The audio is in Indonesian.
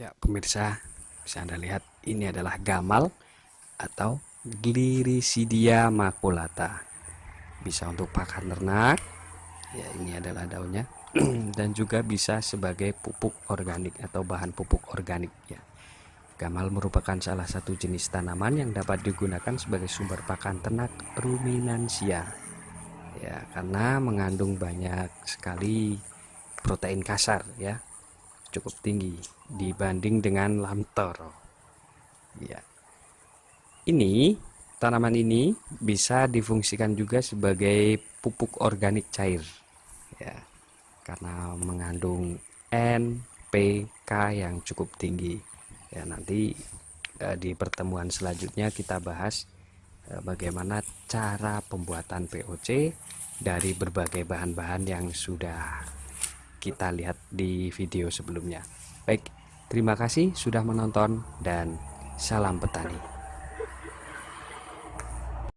Ya, pemirsa, bisa Anda lihat ini adalah gamal atau Glirisidia maculata. Bisa untuk pakan ternak. Ya, ini adalah daunnya dan juga bisa sebagai pupuk organik atau bahan pupuk organik ya. Gamal merupakan salah satu jenis tanaman yang dapat digunakan sebagai sumber pakan ternak ruminansia. Ya, karena mengandung banyak sekali protein kasar ya cukup tinggi dibanding dengan lamtoro. Ya. Ini tanaman ini bisa difungsikan juga sebagai pupuk organik cair. Ya. Karena mengandung NPK yang cukup tinggi. Ya, nanti eh, di pertemuan selanjutnya kita bahas eh, bagaimana cara pembuatan POC dari berbagai bahan-bahan yang sudah kita lihat di video sebelumnya. Baik, terima kasih sudah menonton dan salam petani.